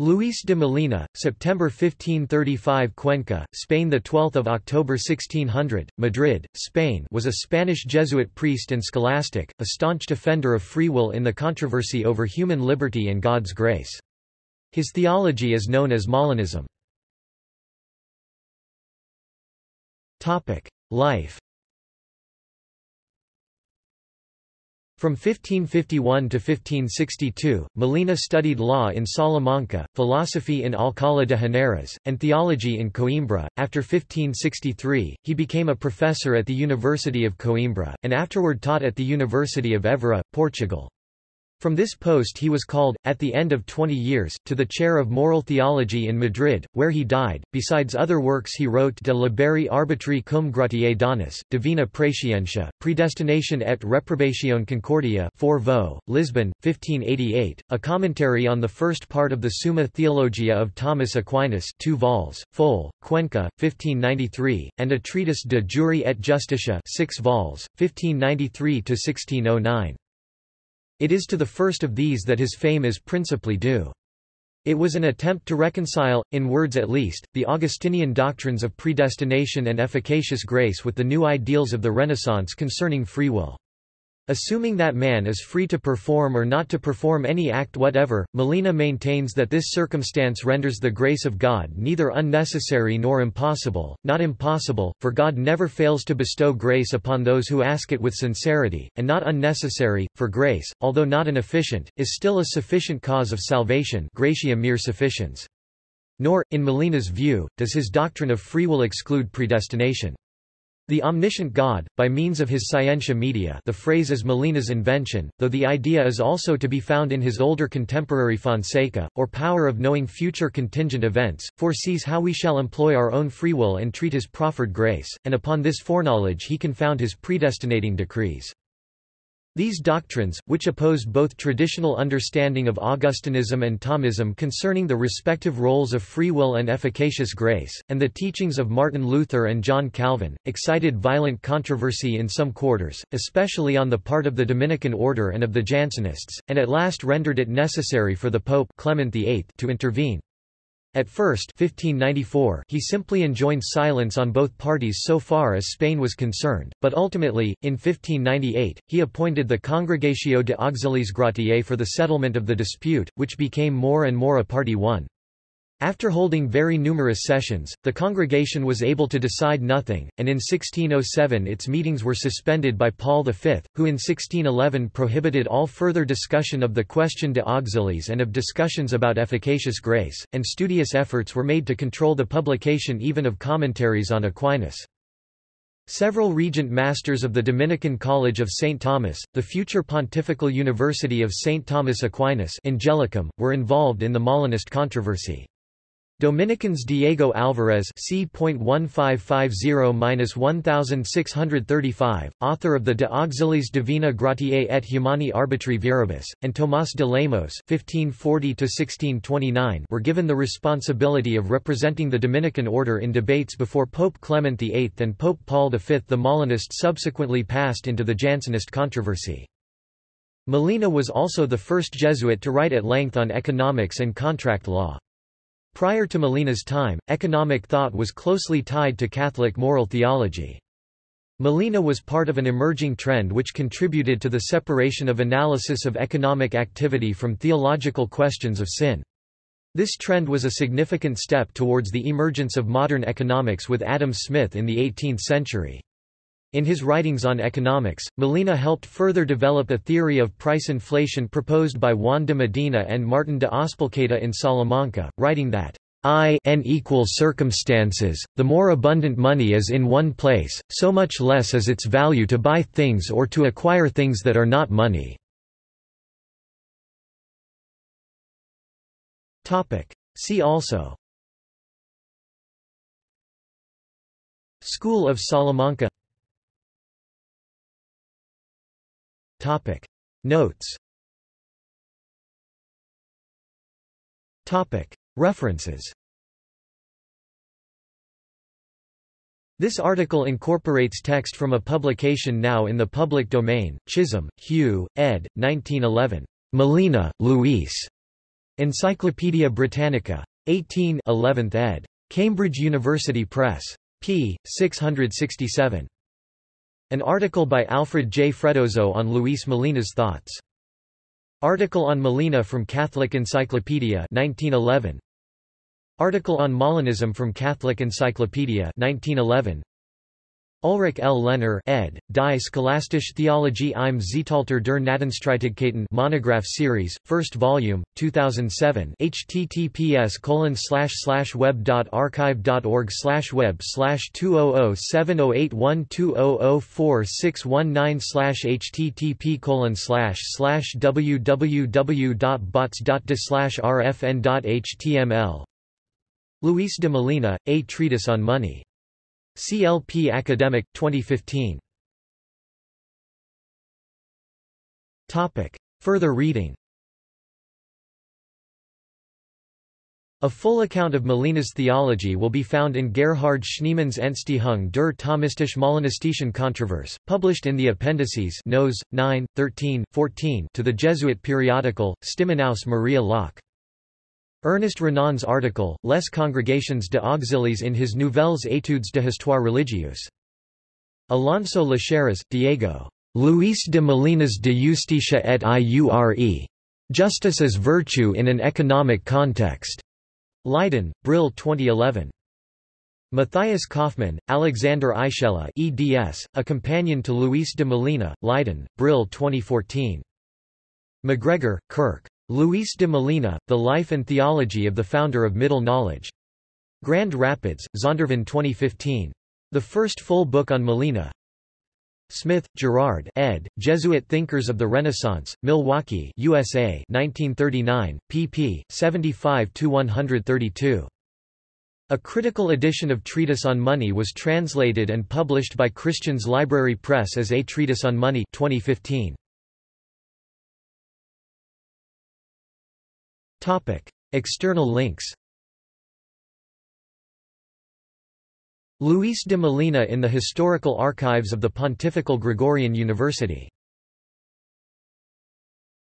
Luis de Molina, September 1535 Cuenca, Spain the 12th of October 1600, Madrid, Spain was a Spanish Jesuit priest and scholastic, a staunch defender of free will in the controversy over human liberty and God's grace. His theology is known as Molinism. Life From 1551 to 1562, Molina studied law in Salamanca, philosophy in Alcalá de Henares, and theology in Coimbra. After 1563, he became a professor at the University of Coimbra, and afterward taught at the University of Évora, Portugal. From this post he was called, at the end of 20 years, to the chair of moral theology in Madrid, where he died. Besides other works he wrote De liberi arbitri cum gratiae donis, Divina Praescientia, Predestination et Reprobation Concordia 4 vo, Lisbon, 1588, a commentary on the first part of the Summa Theologia of Thomas Aquinas 2 vols, Fol, Cuenca, 1593, and a treatise De Jure et Justitia 6 vols, 1593–1609. It is to the first of these that his fame is principally due. It was an attempt to reconcile, in words at least, the Augustinian doctrines of predestination and efficacious grace with the new ideals of the Renaissance concerning free will. Assuming that man is free to perform or not to perform any act whatever, Molina maintains that this circumstance renders the grace of God neither unnecessary nor impossible, not impossible, for God never fails to bestow grace upon those who ask it with sincerity, and not unnecessary, for grace, although not an efficient, is still a sufficient cause of salvation gratia mere sufficiens. Nor, in Molina's view, does his doctrine of free will exclude predestination. The omniscient God, by means of his scientia media the phrase is Molina's invention, though the idea is also to be found in his older contemporary Fonseca, or power of knowing future contingent events, foresees how we shall employ our own free will and treat his proffered grace, and upon this foreknowledge he can found his predestinating decrees. These doctrines, which opposed both traditional understanding of Augustinism and Thomism concerning the respective roles of free will and efficacious grace, and the teachings of Martin Luther and John Calvin, excited violent controversy in some quarters, especially on the part of the Dominican order and of the Jansenists, and at last rendered it necessary for the Pope Clement VIII to intervene. At first 1594, he simply enjoined silence on both parties so far as Spain was concerned, but ultimately, in 1598, he appointed the Congregatio de Auxiliis Gratiae for the settlement of the dispute, which became more and more a party one. After holding very numerous sessions, the congregation was able to decide nothing, and in 1607 its meetings were suspended by Paul V, who in 1611 prohibited all further discussion of the question de auxiliis and of discussions about efficacious grace, and studious efforts were made to control the publication even of commentaries on Aquinas. Several regent masters of the Dominican College of St. Thomas, the future Pontifical University of St. Thomas Aquinas Angelicum, were involved in the Molinist controversy. Dominicans Diego Alvarez c.1550-1635, author of the De Auxiliis Divina Gratiae et Humani Arbitri Viribus, and Tomás de Lemos (1540–1629) were given the responsibility of representing the Dominican order in debates before Pope Clement VIII and Pope Paul V. The Molinist subsequently passed into the Jansenist controversy. Molina was also the first Jesuit to write at length on economics and contract law. Prior to Molina's time, economic thought was closely tied to Catholic moral theology. Molina was part of an emerging trend which contributed to the separation of analysis of economic activity from theological questions of sin. This trend was a significant step towards the emergence of modern economics with Adam Smith in the 18th century. In his writings on economics, Molina helped further develop a theory of price inflation proposed by Juan de Medina and Martin de Azpilcueta in Salamanca, writing that I n equal circumstances, the more abundant money is in one place, so much less is its value to buy things or to acquire things that are not money. See also School of Salamanca Topic Notes Topic References This article incorporates text from a publication now in the public domain, Chisholm, Hugh, ed. 1911. Molina, Luis. Encyclopædia Britannica. 18 11th ed. Cambridge University Press. p. 667. An article by Alfred J. Freddoso on Luis Molina's thoughts. Article on Molina from Catholic Encyclopedia 1911. Article on Molinism from Catholic Encyclopedia 1911. Ulrich L. Lehner ed. Die Scholastische Theologie im Zeitalter der Gnadenstreitigkeiten Monograph Series, 1st volume, 2007 https web.archive.org web 200708120046119 http www.bots.de rfn.html Luis de Molina, A Treatise on Money CLP Academic, 2015. Topic. Further reading A full account of Molina's theology will be found in Gerhard Schneemann's Entstehung der Thomistisch Molinistischen Kontroverse, published in the appendices Nos. 9, 13, 14 to the Jesuit periodical, Stimmen aus Maria-Laach. Ernest Renan's article, Les congrégations de auxiliis in his Nouvelles études de histoire religieuse. Alonso Lasheras, Diego. Luis de Molinas de Justicia et Iure. Justice as Virtue in an Economic Context. Leiden, Brill 2011. Matthias Kaufmann, Alexander Aichele eds, A Companion to Luis de Molina, Leiden, Brill 2014. MacGregor, Kirk. Luis de Molina, The Life and Theology of the Founder of Middle Knowledge. Grand Rapids, Zondervan 2015. The first full book on Molina. Smith, Gerard ed., Jesuit Thinkers of the Renaissance, Milwaukee USA 1939, pp. 75–132. A critical edition of Treatise on Money was translated and published by Christians Library Press as A Treatise on Money 2015. External links Luis de Molina in the Historical Archives of the Pontifical Gregorian University